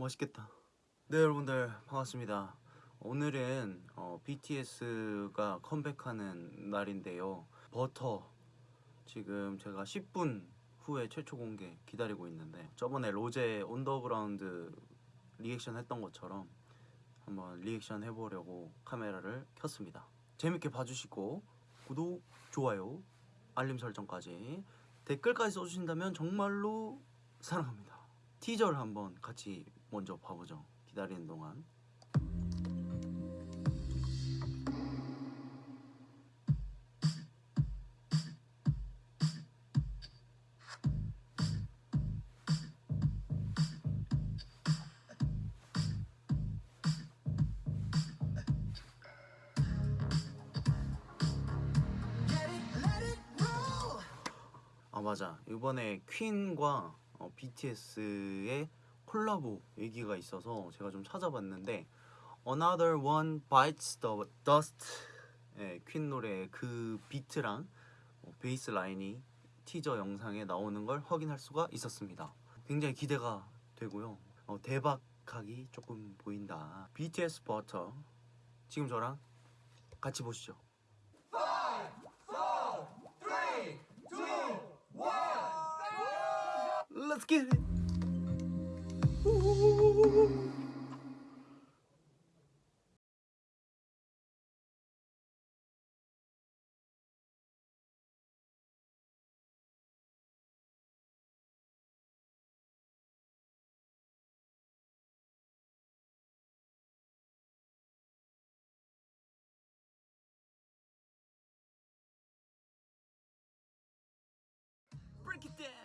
맛있겠다. 네 여러분들 반갑습니다. 오늘은 어, BTS가 컴백하는 날인데요. 버터 지금 제가 10분 후에 최초 공개 기다리고 있는데 저번에 로제 On The Ground 리액션 했던 것처럼 한번 리액션 해보려고 카메라를 켰습니다. 재밌게 봐주시고 구독, 좋아요, 알림 설정까지 댓글까지 써주신다면 정말로 사랑합니다. 티저를 한번 같이 먼저 봐보죠. 기다리는 동안. 아 맞아 이번에 퀸과 어, BTS의 콜라보 얘기가 있어서 제가 좀 찾아봤는데 Another One Bites the Dust 예, 퀸 노래 그 비트랑 어, 베이스 라인이 티저 영상에 나오는 걸 확인할 수가 있었습니다. 굉장히 기대가 되고요. 어, 대박하기 조금 보인다. BTS 버터. 지금 저랑 같이 보시죠. Let's get it. Break it down.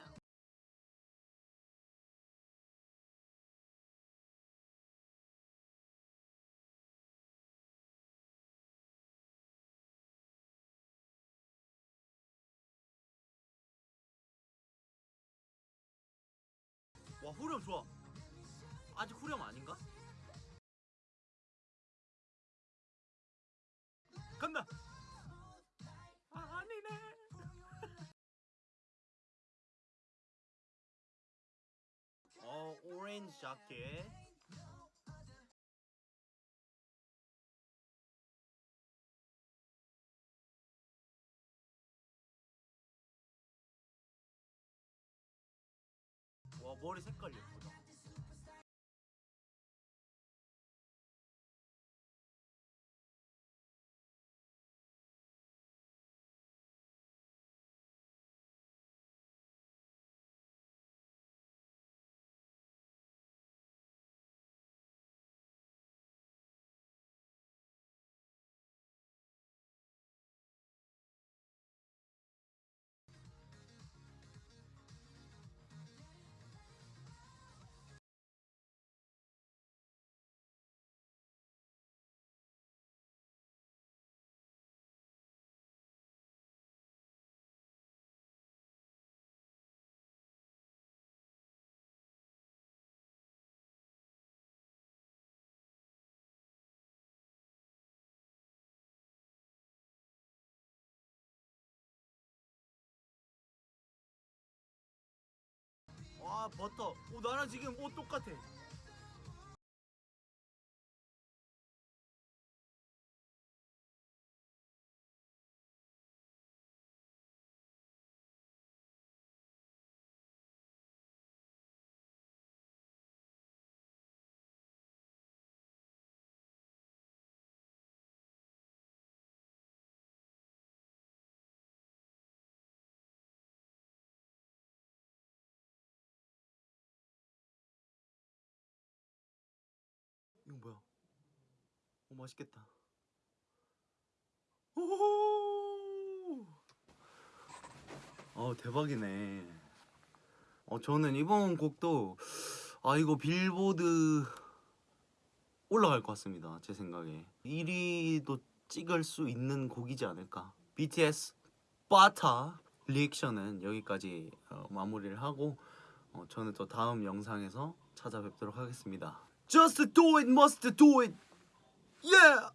후렴 좋아. 아직 후렴 아닌가? 간다. 아, 아니네. 어 오렌지 자켓. 머리 색깔 예쁘다. 와 버터. 오 나랑 지금 옷 똑같아. 오 맛있겠다. 오! 어 대박이네. 어 저는 이번 곡도 아 이거 빌보드 올라갈 것 같습니다. 제 생각에 1위도 찍을 수 있는 곡이지 않을까. BTS 바타 리액션은 여기까지 어, 마무리를 하고 어, 저는 또 다음 영상에서 찾아뵙도록 하겠습니다. Just do it, must do it. Yeah.